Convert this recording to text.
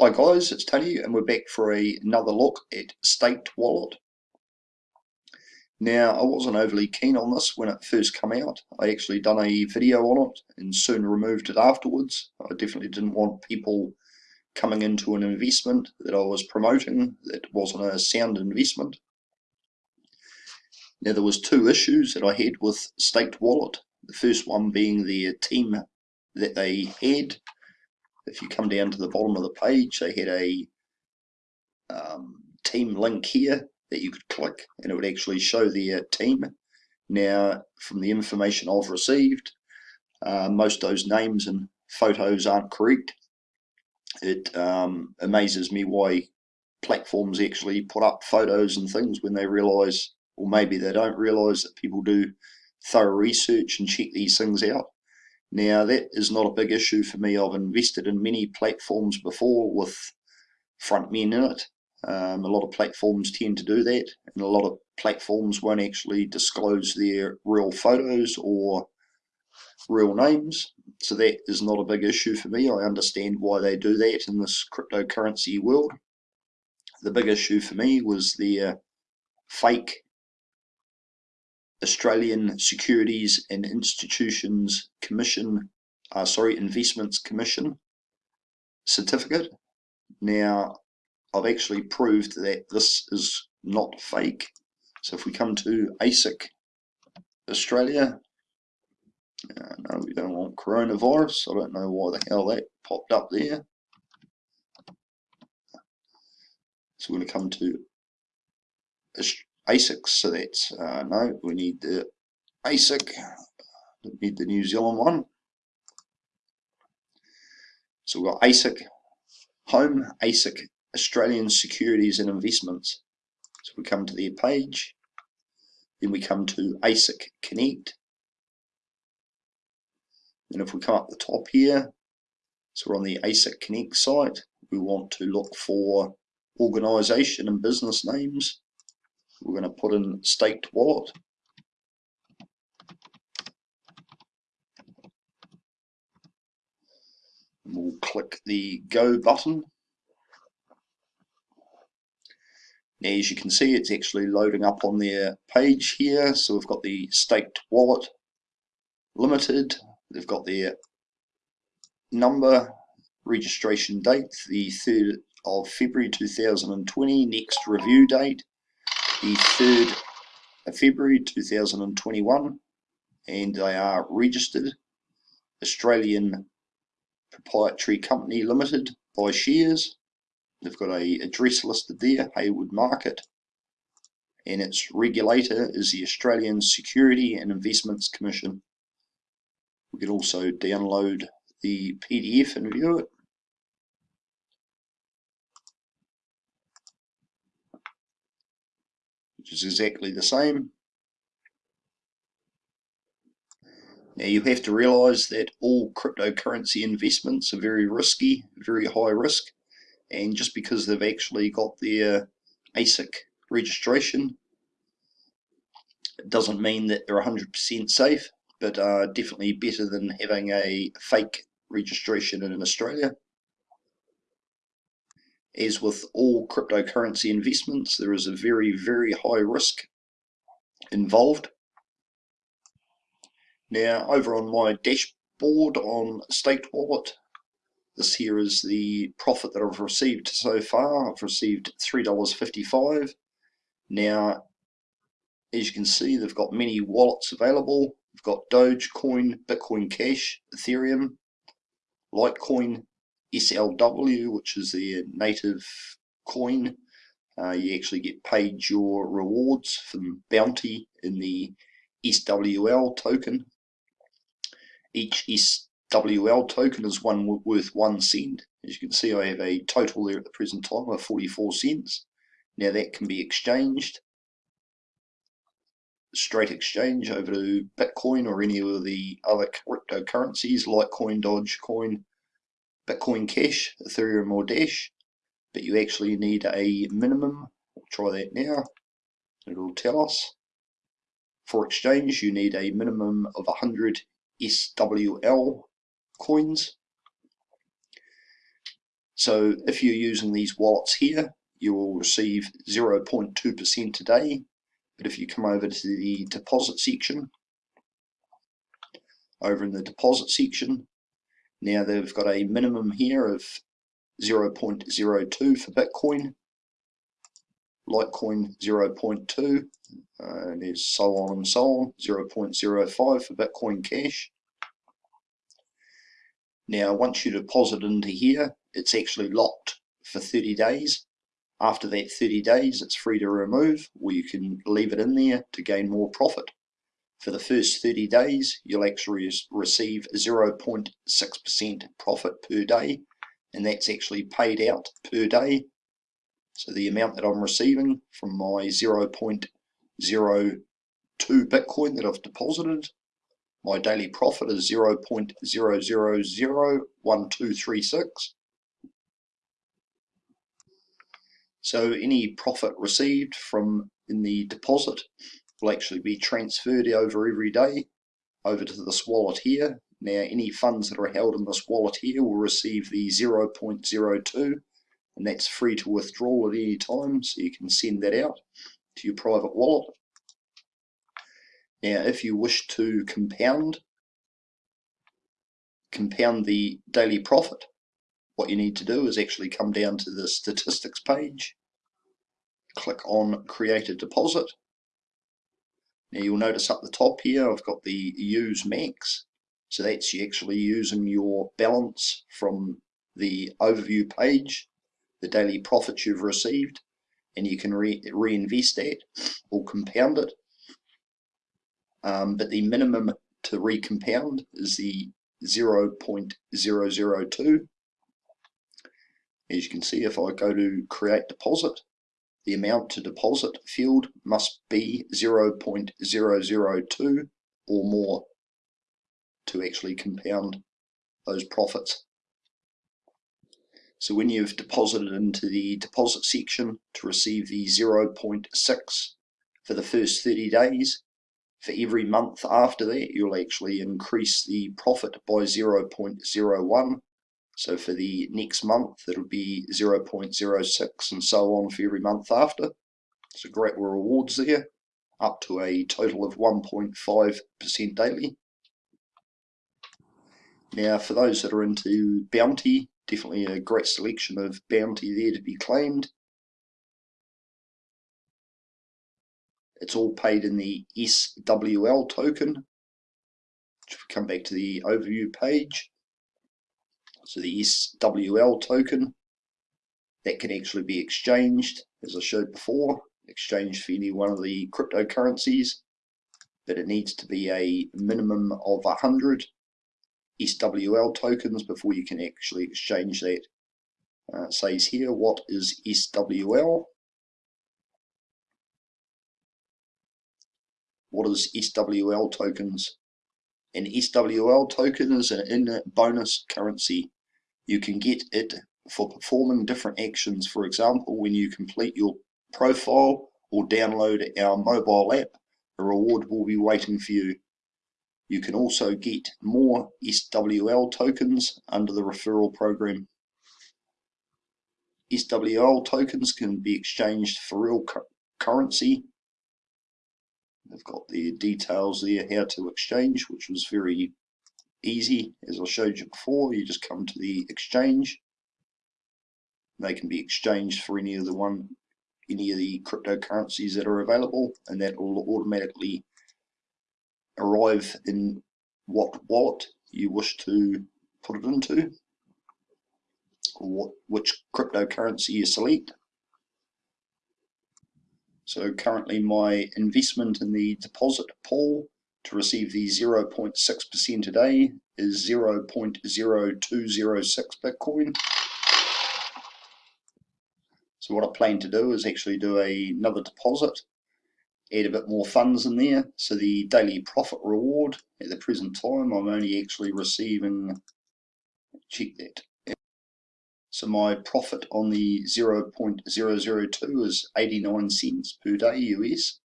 Hi guys, it's Tony and we're back for a, another look at Staked Wallet. Now I wasn't overly keen on this when it first came out. I actually done a video on it and soon removed it afterwards. I definitely didn't want people coming into an investment that I was promoting that wasn't a sound investment. Now there was two issues that I had with Staked Wallet. The first one being the team that they had if you come down to the bottom of the page, they had a um, team link here that you could click and it would actually show their team. Now, from the information I've received, uh, most of those names and photos aren't correct. It um, amazes me why platforms actually put up photos and things when they realise, or maybe they don't realise that people do thorough research and check these things out. Now that is not a big issue for me. I've invested in many platforms before with front men in it. Um, a lot of platforms tend to do that and a lot of platforms won't actually disclose their real photos or real names. So that is not a big issue for me. I understand why they do that in this cryptocurrency world. The big issue for me was their fake Australian Securities and Institutions Commission, uh, sorry, Investments Commission certificate. Now, I've actually proved that this is not fake. So if we come to ASIC Australia, uh, no, we don't want coronavirus. I don't know why the hell that popped up there. So we're going to come to ASICs. So that's, uh, no, we need the ASIC, we need the New Zealand one. So we've got ASIC Home, ASIC Australian Securities and Investments. So we come to their page, then we come to ASIC Connect. And if we come up the top here, so we're on the ASIC Connect site, we want to look for organization and business names we're going to put in staked wallet. We'll click the go button. Now as you can see it's actually loading up on their page here so we've got the staked wallet limited, they've got their number, registration date, the 3rd of February 2020, next review date, the 3rd of February 2021 and they are registered Australian Proprietary Company Limited by shares. They've got a address listed there, Haywood Market, and its regulator is the Australian Security and Investments Commission. We can also download the PDF and view it. Is exactly the same. Now you have to realize that all cryptocurrency investments are very risky, very high risk, and just because they've actually got their uh, ASIC registration, doesn't mean that they're 100% safe, but are definitely better than having a fake registration in Australia. As with all cryptocurrency investments, there is a very, very high risk involved. Now, over on my dashboard on Staked Wallet, this here is the profit that I've received so far. I've received $3.55. Now, as you can see, they've got many wallets available. They've got Dogecoin, Bitcoin Cash, Ethereum, Litecoin, SLW, which is their native coin. Uh, you actually get paid your rewards from bounty in the SWL token. Each SWL token is one worth one cent. As you can see, I have a total there at the present time of 44 cents. Now that can be exchanged straight exchange over to Bitcoin or any of the other cryptocurrencies, Litecoin, Dogecoin, Bitcoin Cash, Ethereum or Dash, but you actually need a minimum, we'll try that now, it'll tell us. For exchange you need a minimum of 100 SWL coins. So if you're using these wallets here, you will receive 0.2% today. But if you come over to the deposit section, over in the deposit section, now they've got a minimum here of 0.02 for Bitcoin, Litecoin 0.2, uh, and there's so on and so on, 0.05 for Bitcoin Cash. Now once you deposit into here, it's actually locked for 30 days. After that 30 days, it's free to remove, or you can leave it in there to gain more profit. For the first 30 days, you'll actually receive 0.6% profit per day, and that's actually paid out per day. So the amount that I'm receiving from my 0.02 Bitcoin that I've deposited, my daily profit is 0.0001236. So any profit received from in the deposit will actually be transferred over every day over to this wallet here. Now any funds that are held in this wallet here will receive the 0.02 and that's free to withdraw at any time so you can send that out to your private wallet. Now if you wish to compound compound the daily profit what you need to do is actually come down to the statistics page, click on create a deposit. Now you'll notice up the top here I've got the use max, so that's you actually using your balance from the overview page, the daily profits you've received, and you can re reinvest that or compound it. Um, but the minimum to recompound is the 0.002 as you can see, if I go to create deposit, the amount to deposit field must be 0.002 or more to actually compound those profits. So when you've deposited into the deposit section to receive the 0.6 for the first 30 days, for every month after that you'll actually increase the profit by 0.01 so for the next month, it'll be 0.06 and so on for every month after. So great rewards there, up to a total of 1.5% daily. Now for those that are into bounty, definitely a great selection of bounty there to be claimed. It's all paid in the SWL token. If we Come back to the overview page. So the SWL token, that can actually be exchanged, as I showed before, exchanged for any one of the cryptocurrencies, but it needs to be a minimum of 100 SWL tokens before you can actually exchange that. Uh, it says here, what is SWL? What is SWL tokens? An SWL token is an in bonus currency you can get it for performing different actions. For example, when you complete your profile or download our mobile app, a reward will be waiting for you. You can also get more SWL tokens under the referral program. SWL tokens can be exchanged for real cu currency. They've got the details there how to exchange, which was very easy as I showed you before. You just come to the exchange. They can be exchanged for any of the one any of the cryptocurrencies that are available and that will automatically arrive in what wallet you wish to put it into or what, which cryptocurrency you select. So currently my investment in the deposit pool to receive the 0.6% a day is 0.0206 Bitcoin. So what I plan to do is actually do a, another deposit, add a bit more funds in there. So the daily profit reward at the present time, I'm only actually receiving, check that. So my profit on the 0.002 is 89 cents per day US.